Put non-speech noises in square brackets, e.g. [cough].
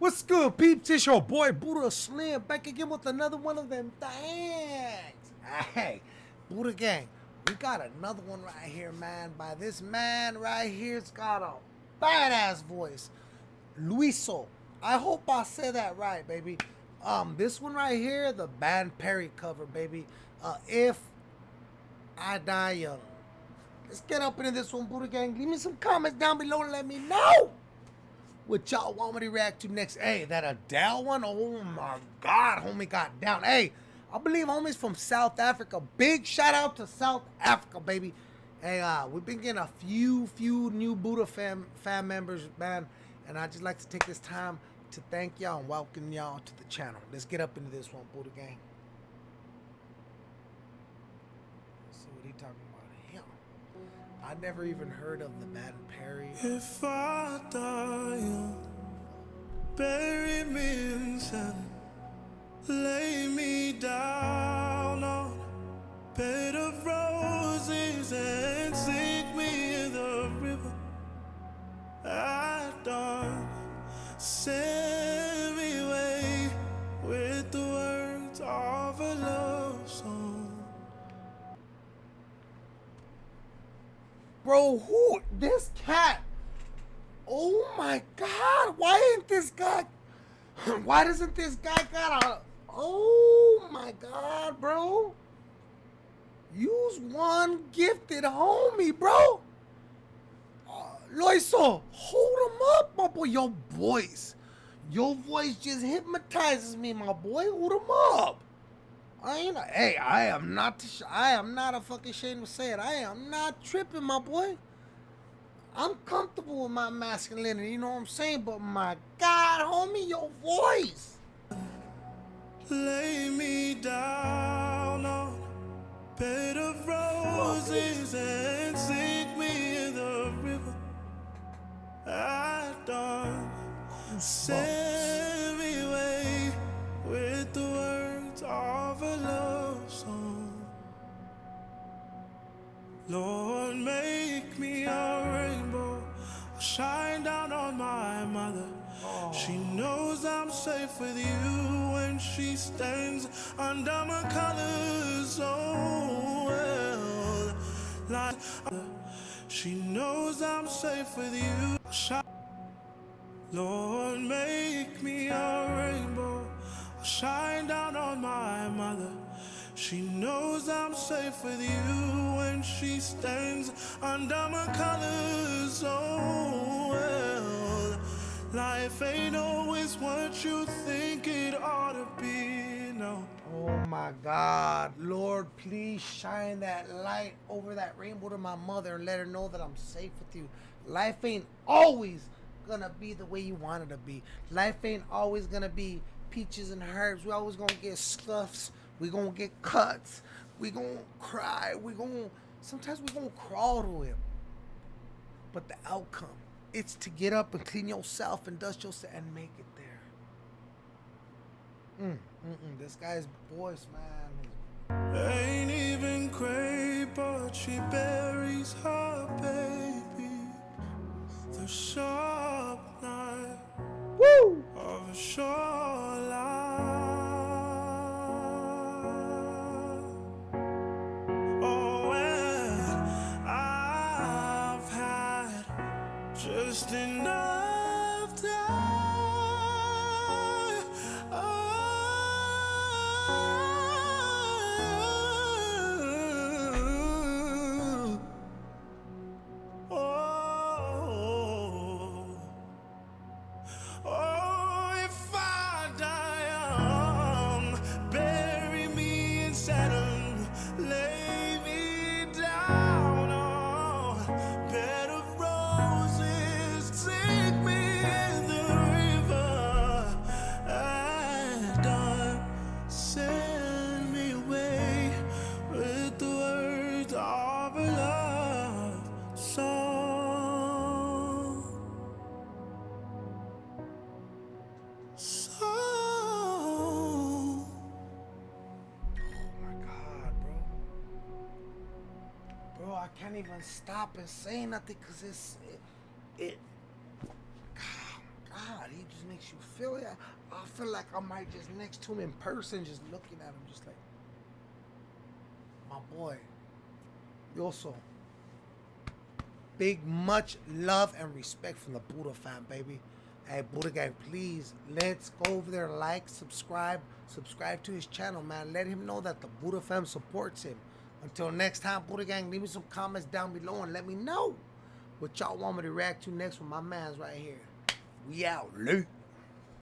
What's good, peeps? It's your boy Buddha Slim back again with another one of them things. Hey, Buddha Gang, we got another one right here, man. By this man right here, it's got a badass voice. Luiso. I hope I said that right, baby. Um, this one right here, the Band Perry cover, baby. Uh, if I die young. Let's get up into this one, Buddha Gang. Leave me some comments down below and let me know what y'all want me to react to next. Hey, that Adele one? Oh my God, homie got down. Hey, I believe homie's from South Africa. Big shout out to South Africa, baby. Hey, uh, we've been getting a few, few new Buddha fam, fam members, man. And I just like to take this time to thank y'all and welcome y'all to the channel. Let's get up into this one, Buddha Gang. Let's see what he talking about. I never even heard of the Band Perry. If I die, bury me in sand, lay me down on bed of roses and sink me in the river at dawn. Send Bro, who? This cat. Oh my god. Why ain't this guy. [clears throat] Why doesn't this guy got a. Oh my god, bro. Use one gifted homie, bro. Uh, Loiso, hold him up, my boy. Your voice. Your voice just hypnotizes me, my boy. Hold him up. I ain't. A, hey, I am not. I am not a fucking ashamed to say it. I am not tripping, my boy. I'm comfortable with my masculinity. You know what I'm saying? But my God, homie, your voice. Lay me down on bed of roses and sink me in the river at dawn. Send Lord, make me a rainbow, shine down on my mother. She knows I'm safe with you when she stands under my colors so well. Like she knows I'm safe with you. Lord, make She knows I'm safe with you when she stands under my colors so well. Life ain't always what you think it ought to be, no. Oh my God, Lord, please shine that light over that rainbow to my mother and let her know that I'm safe with you. Life ain't always gonna be the way you want it to be. Life ain't always gonna be peaches and herbs. We always gonna get scuffs. We gonna get cuts. We gonna cry. We gonna sometimes we gonna crawl to him. But the outcome, it's to get up and clean yourself and dust yourself and make it there. Mm, mm, mm. This guy's voice, man. Ain't even enough time. I can't even stop and say nothing because it's. It. it God, he just makes you feel it. I feel like I might just next to him in person, just looking at him, just like, my boy. Yoso. Big much love and respect from the Buddha fam, baby. Hey, Buddha gang, please let's go over there, like, subscribe, subscribe to his channel, man. Let him know that the Buddha fam supports him. Until next time, Buddha gang, leave me some comments down below and let me know what y'all want me to react to next with my man's right here. We out, Lee.